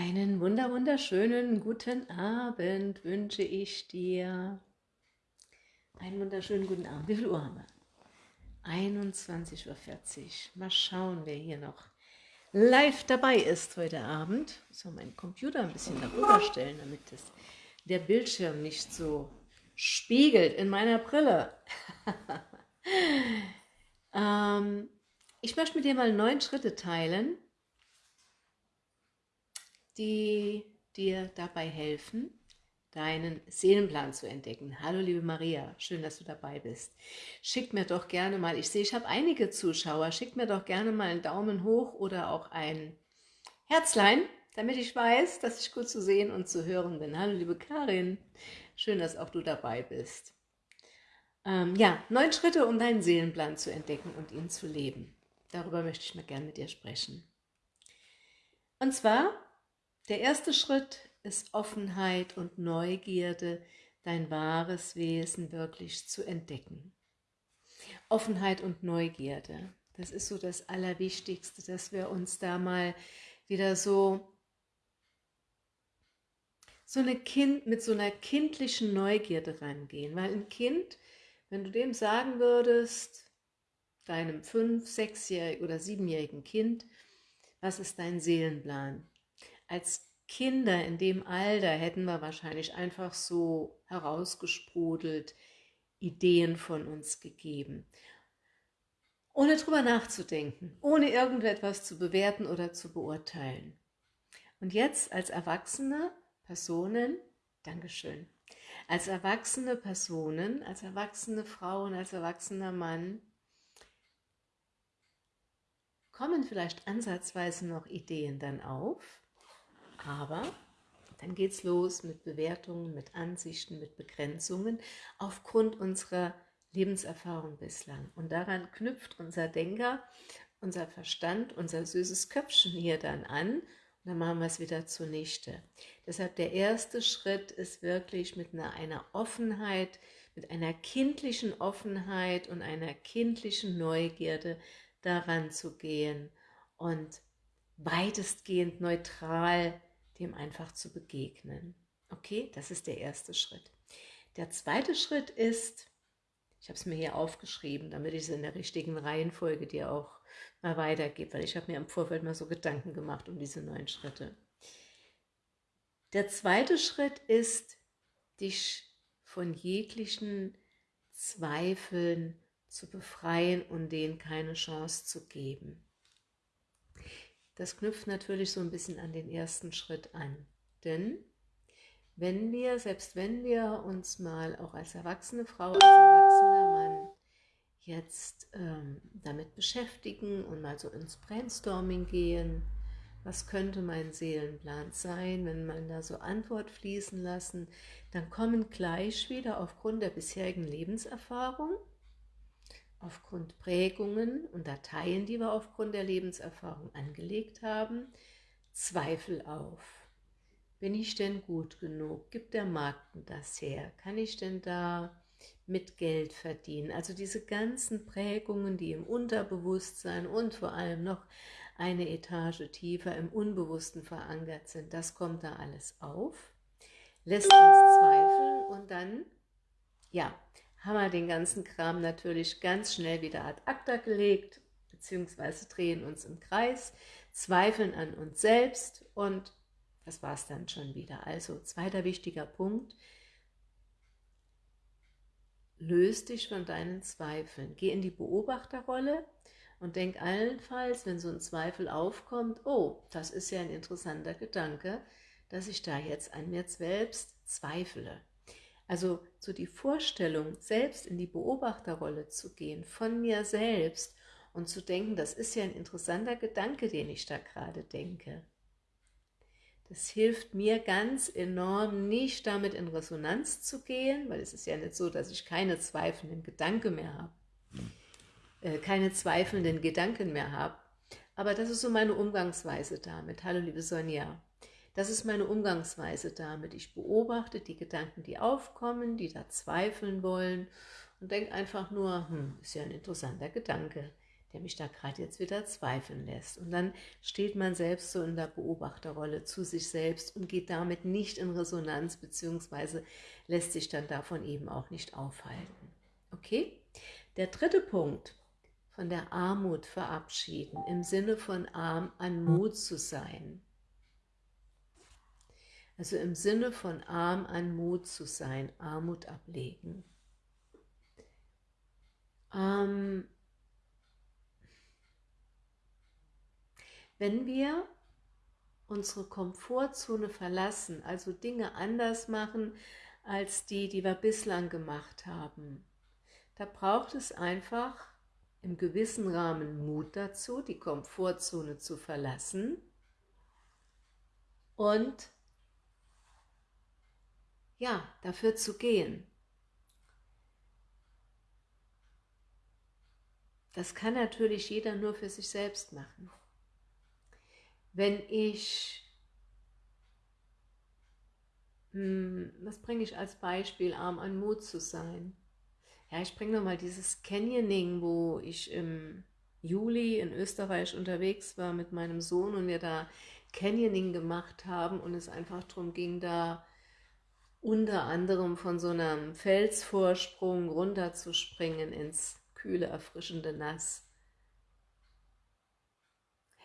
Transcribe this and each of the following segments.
Einen wunder wunderschönen guten Abend wünsche ich dir. Einen wunderschönen guten Abend. Wie viel Uhr haben wir? 21.40 Uhr. Mal schauen, wer hier noch live dabei ist heute Abend. Ich soll meinen Computer ein bisschen darüber stellen, damit das, der Bildschirm nicht so spiegelt in meiner Brille. ähm, ich möchte mit dir mal neun Schritte teilen, die dir dabei helfen, deinen Seelenplan zu entdecken. Hallo liebe Maria, schön, dass du dabei bist. Schick mir doch gerne mal, ich sehe, ich habe einige Zuschauer, schick mir doch gerne mal einen Daumen hoch oder auch ein Herzlein, damit ich weiß, dass ich gut zu sehen und zu hören bin. Hallo liebe Karin, schön, dass auch du dabei bist. Ähm, ja, neun Schritte, um deinen Seelenplan zu entdecken und ihn zu leben. Darüber möchte ich mal gerne mit dir sprechen. Und zwar der erste Schritt ist Offenheit und Neugierde, dein wahres Wesen wirklich zu entdecken. Offenheit und Neugierde, das ist so das Allerwichtigste, dass wir uns da mal wieder so, so eine kind, mit so einer kindlichen Neugierde rangehen. Weil ein Kind, wenn du dem sagen würdest, deinem fünf-, sechsjährigen oder siebenjährigen Kind, was ist dein Seelenplan? Als Kinder in dem Alter hätten wir wahrscheinlich einfach so herausgesprudelt Ideen von uns gegeben. Ohne drüber nachzudenken, ohne irgendetwas zu bewerten oder zu beurteilen. Und jetzt als erwachsene Personen, Dankeschön, als erwachsene Personen, als erwachsene Frauen, als erwachsener Mann, kommen vielleicht ansatzweise noch Ideen dann auf, aber dann geht es los mit Bewertungen, mit Ansichten, mit Begrenzungen aufgrund unserer Lebenserfahrung bislang. Und daran knüpft unser Denker, unser Verstand, unser süßes Köpfchen hier dann an und dann machen wir es wieder zunichte. Deshalb der erste Schritt ist wirklich mit einer, einer Offenheit, mit einer kindlichen Offenheit und einer kindlichen Neugierde daran zu gehen und weitestgehend neutral dem einfach zu begegnen. Okay, das ist der erste Schritt. Der zweite Schritt ist, ich habe es mir hier aufgeschrieben, damit ich es in der richtigen Reihenfolge dir auch mal weitergebe, weil ich habe mir im Vorfeld mal so Gedanken gemacht um diese neun Schritte. Der zweite Schritt ist, dich von jeglichen Zweifeln zu befreien und denen keine Chance zu geben. Das knüpft natürlich so ein bisschen an den ersten Schritt an. Denn wenn wir, selbst wenn wir uns mal auch als erwachsene Frau, als erwachsener Mann jetzt ähm, damit beschäftigen und mal so ins Brainstorming gehen, was könnte mein Seelenplan sein, wenn man da so Antwort fließen lassen, dann kommen gleich wieder aufgrund der bisherigen Lebenserfahrung aufgrund Prägungen und Dateien, die wir aufgrund der Lebenserfahrung angelegt haben, Zweifel auf. Bin ich denn gut genug? Gibt der Markt das her? Kann ich denn da mit Geld verdienen? Also diese ganzen Prägungen, die im Unterbewusstsein und vor allem noch eine Etage tiefer im Unbewussten verankert sind, das kommt da alles auf, lässt uns zweifeln und dann, ja, haben wir den ganzen Kram natürlich ganz schnell wieder ad acta gelegt, beziehungsweise drehen uns im Kreis, zweifeln an uns selbst und das war es dann schon wieder. Also zweiter wichtiger Punkt, löst dich von deinen Zweifeln. Geh in die Beobachterrolle und denk allenfalls, wenn so ein Zweifel aufkommt, oh, das ist ja ein interessanter Gedanke, dass ich da jetzt an mir selbst zweifle. Also so die Vorstellung, selbst in die Beobachterrolle zu gehen, von mir selbst und zu denken, das ist ja ein interessanter Gedanke, den ich da gerade denke. Das hilft mir ganz enorm, nicht damit in Resonanz zu gehen, weil es ist ja nicht so, dass ich keine zweifelnden Gedanken mehr habe, äh, keine zweifelnden Gedanken mehr habe. Aber das ist so meine Umgangsweise damit. Hallo liebe Sonja. Das ist meine Umgangsweise damit. Ich beobachte die Gedanken, die aufkommen, die da zweifeln wollen und denke einfach nur, hm, ist ja ein interessanter Gedanke, der mich da gerade jetzt wieder zweifeln lässt. Und dann steht man selbst so in der Beobachterrolle zu sich selbst und geht damit nicht in Resonanz, beziehungsweise lässt sich dann davon eben auch nicht aufhalten. Okay? Der dritte Punkt, von der Armut verabschieden, im Sinne von arm an Mut zu sein. Also im Sinne von arm an Mut zu sein, Armut ablegen. Ähm, wenn wir unsere Komfortzone verlassen, also Dinge anders machen als die, die wir bislang gemacht haben, da braucht es einfach im gewissen Rahmen Mut dazu, die Komfortzone zu verlassen und ja, dafür zu gehen. Das kann natürlich jeder nur für sich selbst machen. Wenn ich, hm, was bringe ich als Beispiel, arm an Mut zu sein? Ja, ich bringe nochmal dieses Canyoning, wo ich im Juli in Österreich unterwegs war mit meinem Sohn und wir da Canyoning gemacht haben und es einfach darum ging, da unter anderem von so einem Felsvorsprung runterzuspringen ins kühle, erfrischende Nass.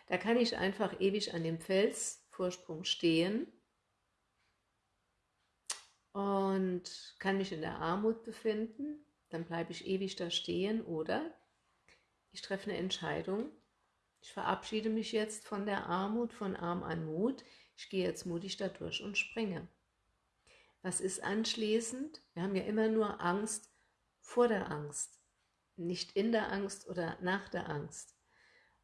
Da kann ich einfach ewig an dem Felsvorsprung stehen und kann mich in der Armut befinden, dann bleibe ich ewig da stehen oder ich treffe eine Entscheidung, ich verabschiede mich jetzt von der Armut, von Arm an Mut, ich gehe jetzt mutig da durch und springe. Was ist anschließend? Wir haben ja immer nur Angst vor der Angst, nicht in der Angst oder nach der Angst.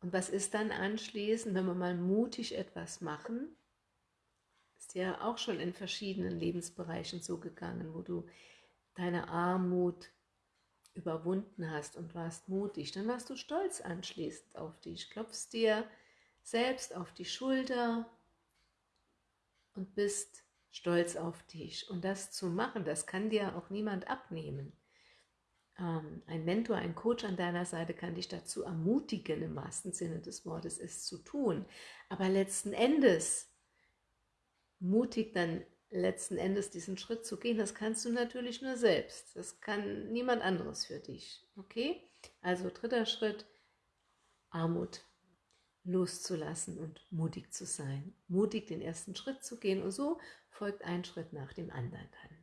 Und was ist dann anschließend, wenn wir mal mutig etwas machen? Ist ja auch schon in verschiedenen Lebensbereichen so gegangen, wo du deine Armut überwunden hast und warst mutig, dann warst du stolz anschließend auf dich, klopfst dir selbst auf die Schulter und bist stolz auf dich. Und das zu machen, das kann dir auch niemand abnehmen. Ähm, ein Mentor, ein Coach an deiner Seite kann dich dazu ermutigen, im wahrsten Sinne des Wortes, es zu tun. Aber letzten Endes, mutig dann letzten Endes diesen Schritt zu gehen, das kannst du natürlich nur selbst. Das kann niemand anderes für dich. Okay? Also dritter Schritt, Armut loszulassen und mutig zu sein. Mutig den ersten Schritt zu gehen und so folgt ein Schritt nach dem anderen dann.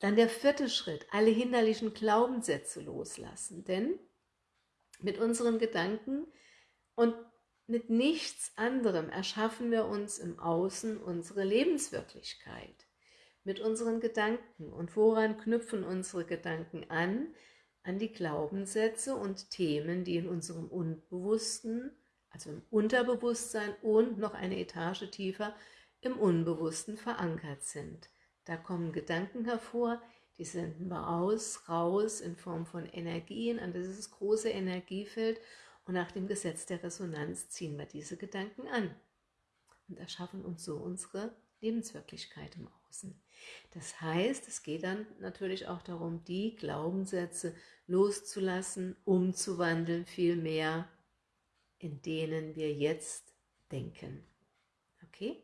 Dann der vierte Schritt, alle hinderlichen Glaubenssätze loslassen, denn mit unseren Gedanken und mit nichts anderem erschaffen wir uns im Außen unsere Lebenswirklichkeit. Mit unseren Gedanken. Und woran knüpfen unsere Gedanken an? An die Glaubenssätze und Themen, die in unserem Unbewussten, also im Unterbewusstsein und noch eine Etage tiefer im Unbewussten verankert sind. Da kommen Gedanken hervor, die senden wir aus, raus in Form von Energien an dieses große Energiefeld und nach dem Gesetz der Resonanz ziehen wir diese Gedanken an und erschaffen uns so unsere Lebenswirklichkeit im Außen. Das heißt, es geht dann natürlich auch darum, die Glaubenssätze loszulassen, umzuwandeln, vielmehr in denen wir jetzt denken. Okay?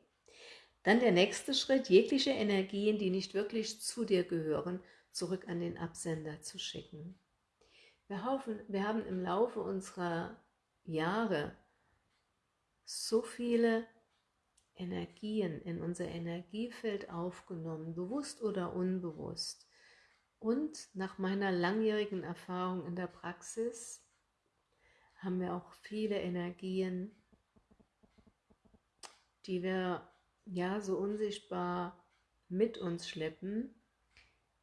Dann der nächste Schritt, jegliche Energien, die nicht wirklich zu dir gehören, zurück an den Absender zu schicken. Wir, hoffen, wir haben im Laufe unserer Jahre so viele Energien in unser Energiefeld aufgenommen, bewusst oder unbewusst. Und nach meiner langjährigen Erfahrung in der Praxis haben wir auch viele Energien, die wir ja so unsichtbar mit uns schleppen,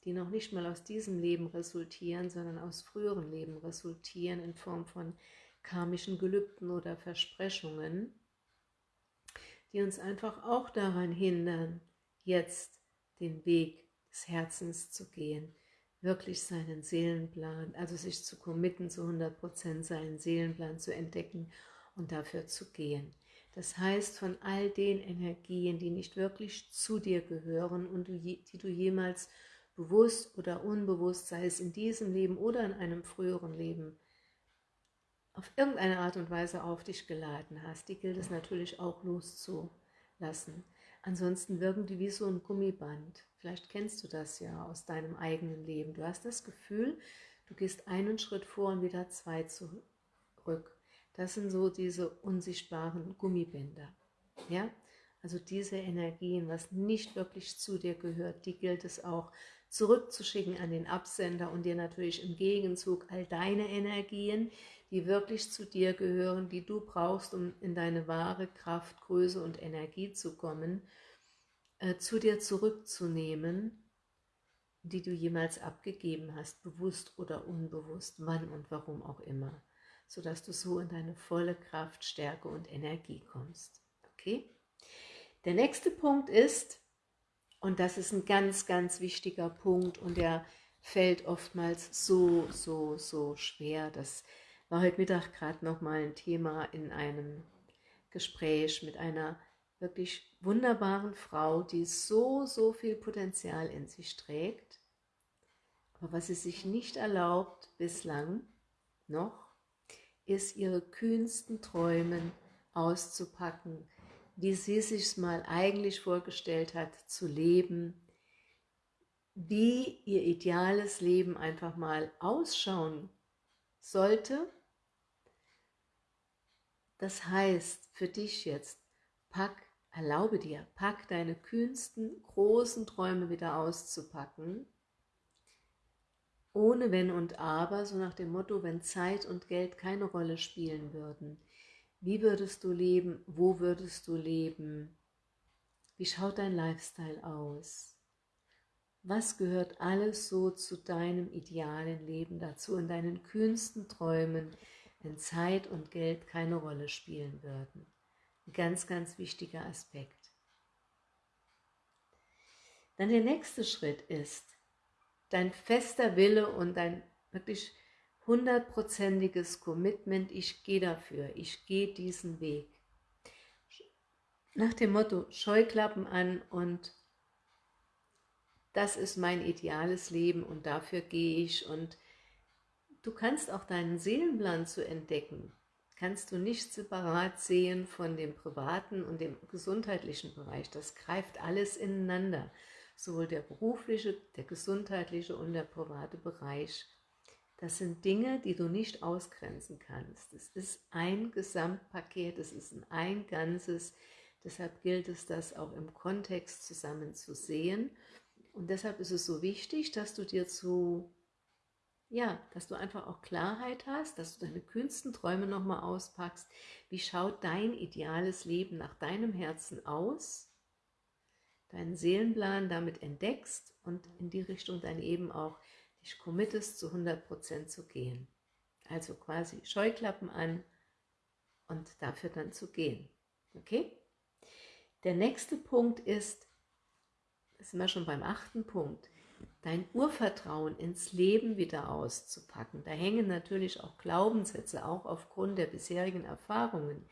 die noch nicht mal aus diesem Leben resultieren, sondern aus früheren Leben resultieren in Form von karmischen Gelübden oder Versprechungen, die uns einfach auch daran hindern, jetzt den Weg des Herzens zu gehen, wirklich seinen Seelenplan, also sich zu committen, zu 100% seinen Seelenplan zu entdecken und dafür zu gehen. Das heißt, von all den Energien, die nicht wirklich zu dir gehören und die du jemals bewusst oder unbewusst, sei es in diesem Leben oder in einem früheren Leben, auf irgendeine Art und Weise auf dich geladen hast, die gilt es natürlich auch loszulassen. Ansonsten wirken die wie so ein Gummiband. Vielleicht kennst du das ja aus deinem eigenen Leben. Du hast das Gefühl, du gehst einen Schritt vor und wieder zwei zurück. Das sind so diese unsichtbaren Gummibänder. Ja? Also diese Energien, was nicht wirklich zu dir gehört, die gilt es auch zurückzuschicken an den Absender und dir natürlich im Gegenzug all deine Energien, die wirklich zu dir gehören, die du brauchst, um in deine wahre Kraft, Größe und Energie zu kommen, äh, zu dir zurückzunehmen, die du jemals abgegeben hast, bewusst oder unbewusst, wann und warum auch immer, sodass du so in deine volle Kraft, Stärke und Energie kommst. Okay? Der nächste Punkt ist, und das ist ein ganz, ganz wichtiger Punkt und der fällt oftmals so, so, so schwer. Das war heute Mittag gerade nochmal ein Thema in einem Gespräch mit einer wirklich wunderbaren Frau, die so, so viel Potenzial in sich trägt. Aber was sie sich nicht erlaubt bislang noch, ist ihre kühnsten Träumen auszupacken, wie sie sich mal eigentlich vorgestellt hat, zu leben, wie ihr ideales Leben einfach mal ausschauen sollte. Das heißt für dich jetzt, pack, erlaube dir, pack deine kühnsten, großen Träume wieder auszupacken, ohne Wenn und Aber, so nach dem Motto, wenn Zeit und Geld keine Rolle spielen würden. Wie würdest du leben? Wo würdest du leben? Wie schaut dein Lifestyle aus? Was gehört alles so zu deinem idealen Leben dazu, in deinen kühnsten Träumen, wenn Zeit und Geld keine Rolle spielen würden? Ein ganz, ganz wichtiger Aspekt. Dann der nächste Schritt ist, dein fester Wille und dein wirklich hundertprozentiges Commitment, ich gehe dafür, ich gehe diesen Weg. Nach dem Motto, Scheuklappen an und das ist mein ideales Leben und dafür gehe ich und du kannst auch deinen Seelenplan zu entdecken, kannst du nicht separat sehen von dem privaten und dem gesundheitlichen Bereich. Das greift alles ineinander, sowohl der berufliche, der gesundheitliche und der private Bereich. Das sind Dinge, die du nicht ausgrenzen kannst. Es ist ein Gesamtpaket, es ist ein Ganzes. Deshalb gilt es, das auch im Kontext zusammen zu sehen. Und deshalb ist es so wichtig, dass du dir zu, ja, dass du einfach auch Klarheit hast, dass du deine kühnsten Träume nochmal auspackst. Wie schaut dein ideales Leben nach deinem Herzen aus? Deinen Seelenplan damit entdeckst und in die Richtung dann eben auch dich committest, zu 100% zu gehen. Also quasi Scheuklappen an und dafür dann zu gehen. Okay? Der nächste Punkt ist, sind wir schon beim achten Punkt, dein Urvertrauen ins Leben wieder auszupacken. Da hängen natürlich auch Glaubenssätze, auch aufgrund der bisherigen Erfahrungen,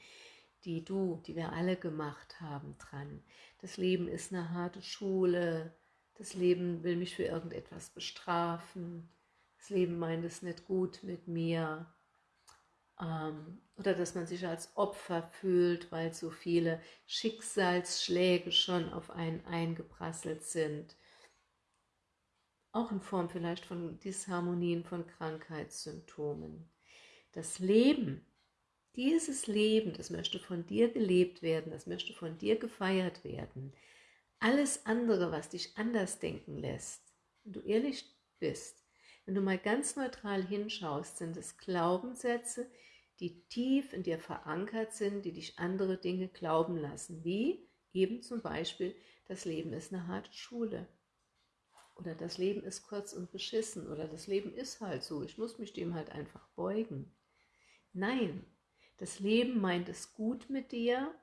die du, die wir alle gemacht haben, dran. Das Leben ist eine harte Schule, das Leben will mich für irgendetwas bestrafen. Das Leben meint es nicht gut mit mir. Ähm, oder dass man sich als Opfer fühlt, weil so viele Schicksalsschläge schon auf einen eingeprasselt sind. Auch in Form vielleicht von Disharmonien, von Krankheitssymptomen. Das Leben, dieses Leben, das möchte von dir gelebt werden, das möchte von dir gefeiert werden. Alles andere, was dich anders denken lässt, wenn du ehrlich bist, wenn du mal ganz neutral hinschaust, sind es Glaubenssätze, die tief in dir verankert sind, die dich andere Dinge glauben lassen, wie eben zum Beispiel, das Leben ist eine harte Schule oder das Leben ist kurz und beschissen oder das Leben ist halt so, ich muss mich dem halt einfach beugen. Nein, das Leben meint es gut mit dir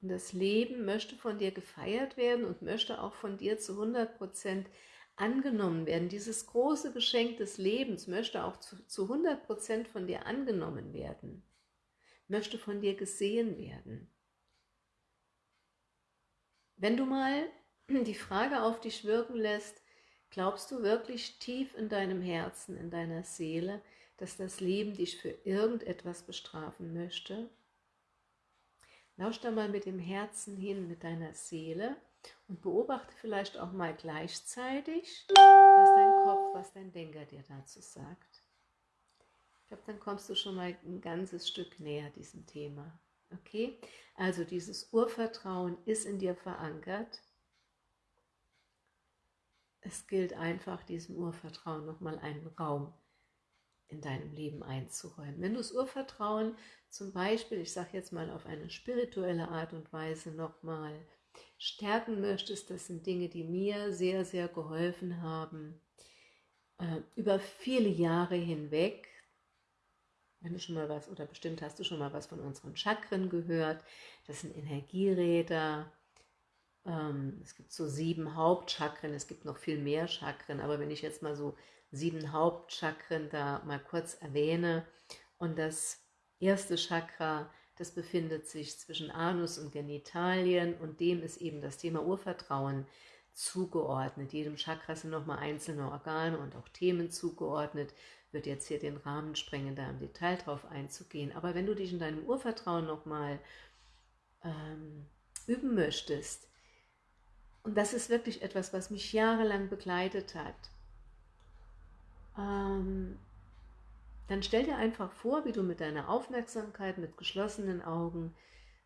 und das Leben möchte von dir gefeiert werden und möchte auch von dir zu 100% angenommen werden. Dieses große Geschenk des Lebens möchte auch zu, zu 100% von dir angenommen werden, möchte von dir gesehen werden. Wenn du mal die Frage auf dich wirken lässt, glaubst du wirklich tief in deinem Herzen, in deiner Seele, dass das Leben dich für irgendetwas bestrafen möchte? Lausch da mal mit dem Herzen hin, mit deiner Seele und beobachte vielleicht auch mal gleichzeitig, was dein Kopf, was dein Denker dir dazu sagt. Ich glaube, dann kommst du schon mal ein ganzes Stück näher diesem Thema. Okay? Also dieses Urvertrauen ist in dir verankert. Es gilt einfach, diesem Urvertrauen nochmal einen Raum in deinem Leben einzuräumen. Wenn du das Urvertrauen zum Beispiel, ich sage jetzt mal auf eine spirituelle Art und Weise nochmal stärken möchtest, das sind Dinge, die mir sehr, sehr geholfen haben, äh, über viele Jahre hinweg, wenn du schon mal was, oder bestimmt hast du schon mal was von unseren Chakren gehört, das sind Energieräder, ähm, es gibt so sieben Hauptchakren, es gibt noch viel mehr Chakren, aber wenn ich jetzt mal so sieben Hauptchakren da mal kurz erwähne und das erste Chakra, das befindet sich zwischen Anus und Genitalien und dem ist eben das Thema Urvertrauen zugeordnet. Jedem Chakra sind nochmal einzelne Organe und auch Themen zugeordnet. Wird jetzt hier den Rahmen sprengen, da im Detail drauf einzugehen. Aber wenn du dich in deinem Urvertrauen nochmal ähm, üben möchtest, und das ist wirklich etwas, was mich jahrelang begleitet hat, ähm, dann stell dir einfach vor, wie du mit deiner Aufmerksamkeit, mit geschlossenen Augen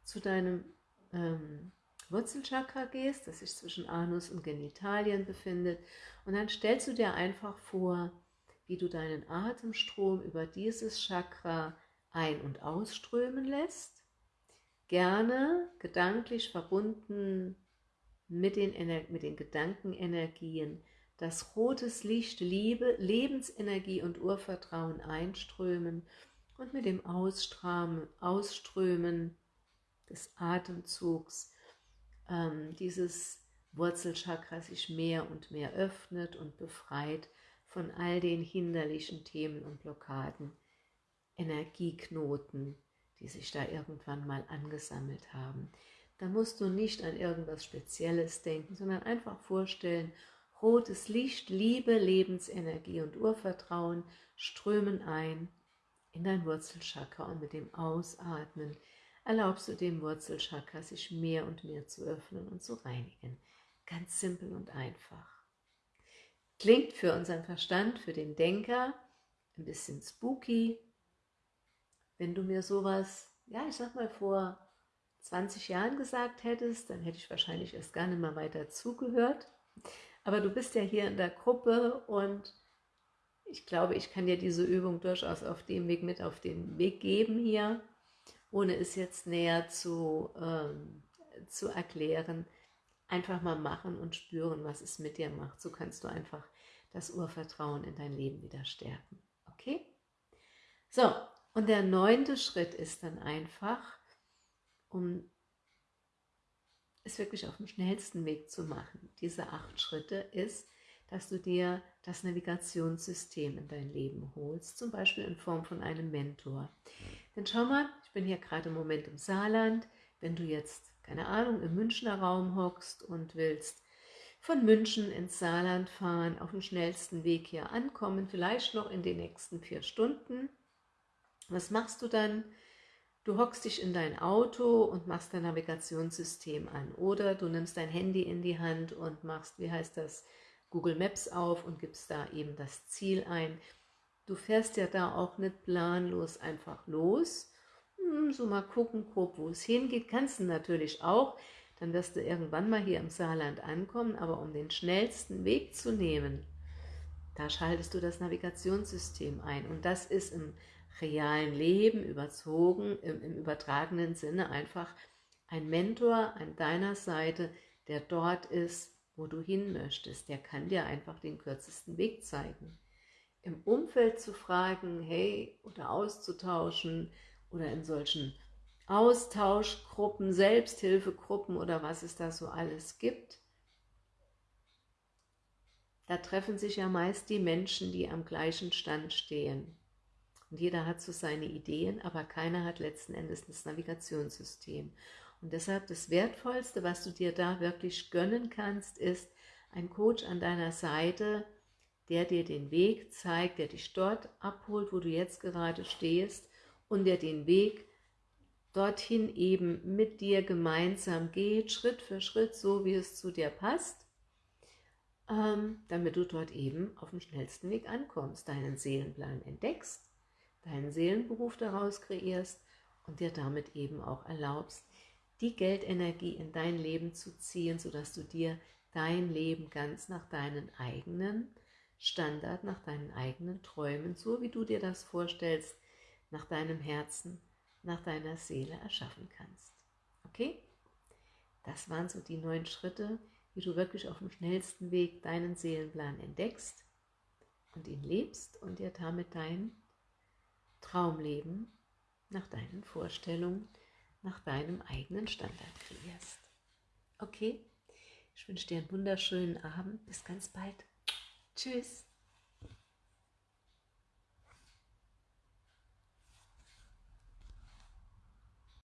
zu deinem ähm, Wurzelchakra gehst, das sich zwischen Anus und Genitalien befindet. Und dann stellst du dir einfach vor, wie du deinen Atemstrom über dieses Chakra ein- und ausströmen lässt. Gerne gedanklich verbunden mit den, mit den Gedankenenergien dass rotes Licht, Liebe, Lebensenergie und Urvertrauen einströmen und mit dem Ausströmen, Ausströmen des Atemzugs ähm, dieses Wurzelchakra sich mehr und mehr öffnet und befreit von all den hinderlichen Themen und Blockaden, Energieknoten, die sich da irgendwann mal angesammelt haben. Da musst du nicht an irgendwas Spezielles denken, sondern einfach vorstellen, Rotes Licht, Liebe, Lebensenergie und Urvertrauen strömen ein in dein Wurzelchakra und mit dem Ausatmen erlaubst du dem Wurzelchakra sich mehr und mehr zu öffnen und zu reinigen. Ganz simpel und einfach. Klingt für unseren Verstand, für den Denker ein bisschen spooky. Wenn du mir sowas, ja ich sag mal vor 20 Jahren gesagt hättest, dann hätte ich wahrscheinlich erst gar nicht mal weiter zugehört. Aber du bist ja hier in der Gruppe und ich glaube, ich kann dir diese Übung durchaus auf dem Weg mit auf den Weg geben hier, ohne es jetzt näher zu, ähm, zu erklären. Einfach mal machen und spüren, was es mit dir macht. So kannst du einfach das Urvertrauen in dein Leben wieder stärken. Okay? So, und der neunte Schritt ist dann einfach, um es wirklich auf dem schnellsten Weg zu machen, diese acht Schritte, ist, dass du dir das Navigationssystem in dein Leben holst, zum Beispiel in Form von einem Mentor. Denn schau mal, ich bin hier gerade im Moment im Saarland, wenn du jetzt, keine Ahnung, im Münchner Raum hockst und willst von München ins Saarland fahren, auf dem schnellsten Weg hier ankommen, vielleicht noch in den nächsten vier Stunden. Was machst du dann? Du hockst dich in dein Auto und machst dein Navigationssystem an. Oder du nimmst dein Handy in die Hand und machst, wie heißt das, Google Maps auf und gibst da eben das Ziel ein. Du fährst ja da auch nicht planlos einfach los, hm, so mal gucken, grob, wo es hingeht, kannst du natürlich auch, dann wirst du irgendwann mal hier im Saarland ankommen, aber um den schnellsten Weg zu nehmen, da schaltest du das Navigationssystem ein. Und das ist im realen Leben überzogen, im, im übertragenen Sinne einfach ein Mentor an deiner Seite, der dort ist, wo du hin möchtest. Der kann dir einfach den kürzesten Weg zeigen. Im Umfeld zu fragen, hey, oder auszutauschen oder in solchen Austauschgruppen, Selbsthilfegruppen oder was es da so alles gibt, da treffen sich ja meist die Menschen, die am gleichen Stand stehen. Und jeder hat so seine Ideen, aber keiner hat letzten Endes das Navigationssystem. Und deshalb das Wertvollste, was du dir da wirklich gönnen kannst, ist ein Coach an deiner Seite, der dir den Weg zeigt, der dich dort abholt, wo du jetzt gerade stehst und der den Weg dorthin eben mit dir gemeinsam geht, Schritt für Schritt, so wie es zu dir passt, ähm, damit du dort eben auf dem schnellsten Weg ankommst, deinen Seelenplan entdeckst, deinen Seelenberuf daraus kreierst und dir damit eben auch erlaubst, die Geldenergie in dein Leben zu ziehen, sodass du dir dein Leben ganz nach deinen eigenen Standard, nach deinen eigenen Träumen, so wie du dir das vorstellst, nach deinem Herzen, nach deiner Seele erschaffen kannst. Okay? Das waren so die neun Schritte, wie du wirklich auf dem schnellsten Weg deinen Seelenplan entdeckst und ihn lebst und dir damit dein Traumleben nach deinen Vorstellungen, nach deinem eigenen Standard kreierst. Okay? Ich wünsche dir einen wunderschönen Abend. Bis ganz bald. Tschüss.